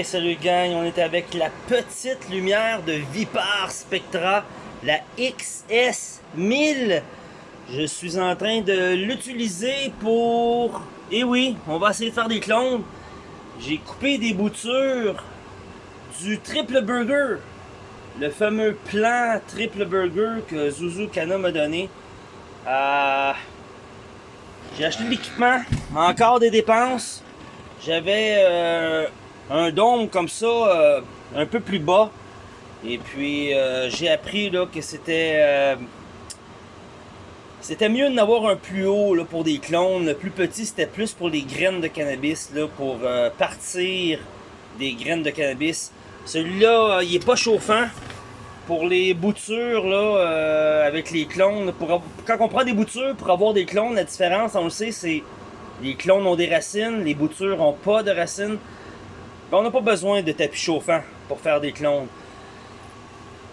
Salut gang, on est avec la petite lumière de Vipar Spectra, la XS1000. Je suis en train de l'utiliser pour... Et oui, on va essayer de faire des clones. J'ai coupé des boutures du triple burger. Le fameux plan triple burger que Zuzu Kana m'a donné. Euh, J'ai acheté l'équipement, encore des dépenses. J'avais euh, un dôme comme ça, euh, un peu plus bas. Et puis euh, j'ai appris que c'était euh, c'était mieux d'avoir un plus haut pour des clones. Le plus petit c'était plus pour les graines de cannabis, là, pour partir des graines de cannabis. Celui-là, il est pas chauffant. Pour les boutures avec les clones, pour, quand on prend des boutures pour avoir des clones, la différence, on le sait, c'est les clones ont des racines, les boutures ont pas de racines. Ben, on n'a pas besoin de tapis chauffant pour faire des clones.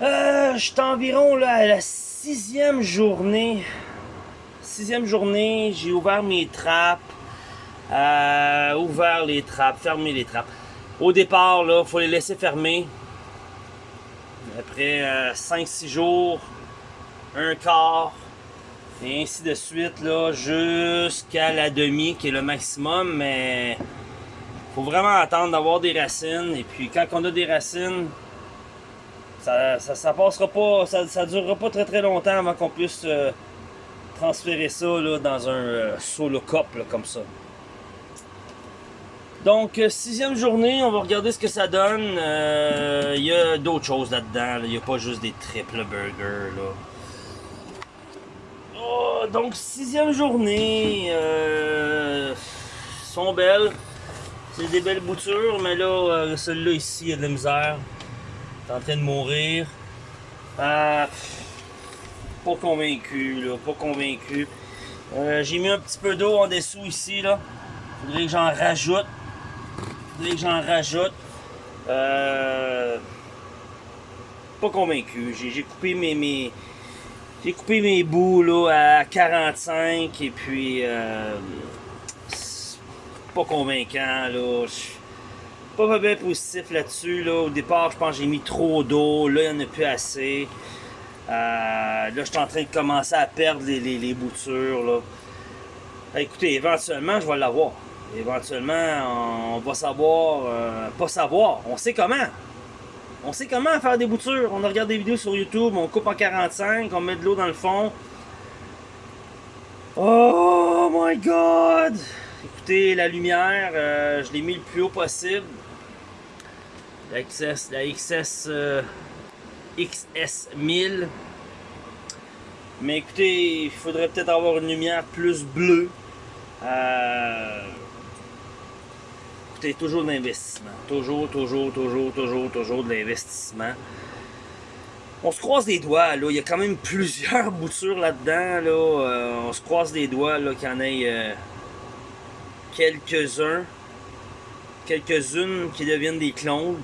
Euh, je suis environ à la sixième journée. Sixième journée, j'ai ouvert mes trappes. Euh, ouvert les trappes, fermé les trappes. Au départ, là, faut les laisser fermer. Après 5-6 jours, un quart, et ainsi de suite, là, jusqu'à la demi, qui est le maximum, mais faut vraiment attendre d'avoir des racines. Et puis quand on a des racines, ça, ça, ça passera pas, ça, ça durera pas très très longtemps avant qu'on puisse euh, transférer ça là, dans un euh, solo cup comme ça. Donc, euh, sixième journée, on va regarder ce que ça donne. Il y a d'autres choses là-dedans. là. Il n'y a pas juste des triple burgers. Là. Oh, donc, sixième journée. Sont belles. C'est des belles boutures, mais là, euh, celui-là ici, il y a de la misère. Il en train de mourir. Ah, pas convaincu, là, pas convaincu. Euh, J'ai mis un petit peu d'eau en dessous ici, là. Faudrait que j'en rajoute. Faudrait que j'en rajoute. Euh, pas convaincu. J'ai coupé mes, j'ai coupé mes bouts là à 45 et puis euh, pas convaincant là. Suis pas bien positif là-dessus là. Au départ, je pense que j'ai mis trop d'eau. Là, il n'y en a plus assez. Euh, là, je suis en train de commencer à perdre les, les, les boutures là. Ah, Écoutez, éventuellement, je vais l'avoir. Éventuellement, on va savoir, euh, pas savoir, on sait comment. On sait comment faire des boutures. On a regardé des vidéos sur YouTube, on coupe en 45, on met de l'eau dans le fond. Oh my god! La lumière, euh, je l'ai mis le plus haut possible. La XS, la XS euh, XS1000. Mais écoutez, il faudrait peut-être avoir une lumière plus bleue. Euh, écoutez, toujours de l'investissement. Toujours, toujours, toujours, toujours, toujours de l'investissement. On se croise les doigts, là. Il y a quand même plusieurs boutures là-dedans, là. Euh, on se croise les doigts, là, qu'il y en ait euh, quelques-uns. Quelques-unes qui deviennent des clones.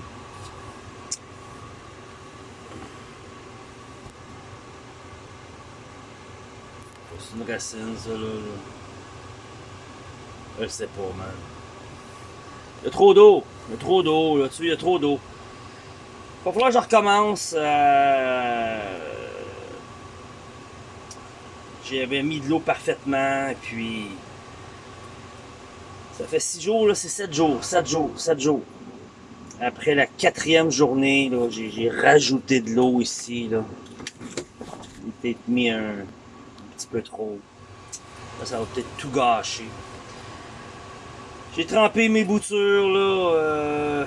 C'est une racine, ça, là. Je sais pas, man. Il y a trop d'eau. Il y a trop d'eau, là. Tu sais, il y a trop d'eau. Va falloir que je recommence. euh, J'avais mis de l'eau parfaitement, puis. Ça fait 6 jours, là, c'est 7 jours, 7 jours, 7 jours. Après la quatrième journée, là, j'ai rajouté de l'eau ici, là. J'ai peut-être mis un, petit peu trop. Là, ça va peut-être tout gâcher. J'ai trempé mes boutures, là, euh,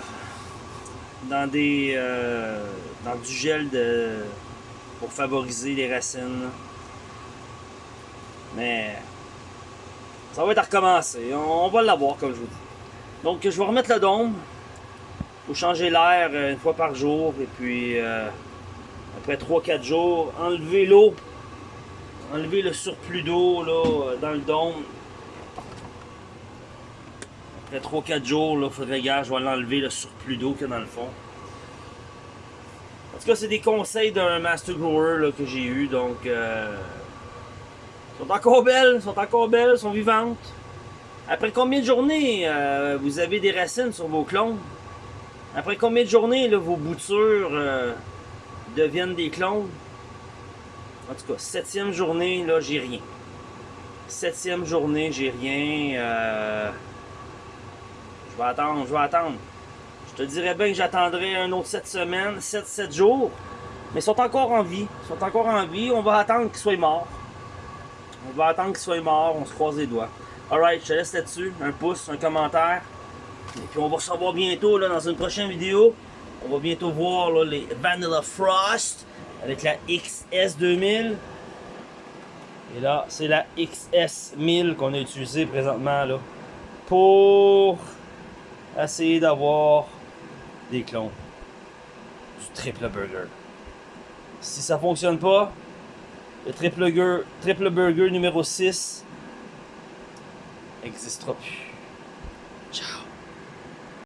dans des, euh, dans du gel de, pour favoriser les racines. Mais ça va être à recommencer. On, va l'avoir, comme je vous dis. Donc, je vais remettre le dôme. Faut changer l'air euh, une fois par jour. Et puis, euh, après 3-4 jours, enlever l'eau. Enlever le surplus d'eau là, euh, dans le dôme. Après 3-4 jours, il faudrait, gars, je vais l'enlever le surplus d'eau qu'il y a dans le fond. En tout cas, c'est des conseils d'un master grower là, que j'ai eu. Donc, sont encore belles, sont encore belles, sont vivantes. Après combien de journées euh, vous avez des racines sur vos clones? Après combien de journées vos boutures euh, deviennent des clones? En tout cas, septième journée, là, j'ai rien. Septième journée, j'ai rien. euh, Je vais attendre, je vais attendre. Je te dirais bien que j'attendrai un autre 7 semaines, 7, 7 jours. Mais ils sont encore en vie. Ils sont encore en vie. On va attendre qu'ils soient morts. On va attendre qu'ils soient morts. On se croise les doigts. Alright, je te laisse là-dessus. Un pouce, un commentaire. Et puis on va se revoir bientôt là, dans une prochaine vidéo. On va bientôt voir les Vanilla Frost avec la XS2000. Et là, c'est la XS1000 qu'on a utilisée présentement là, pour essayer d'avoir des clones du triple burger. Si ça fonctionne pas, le triple burger, numéro 6 n'existera plus.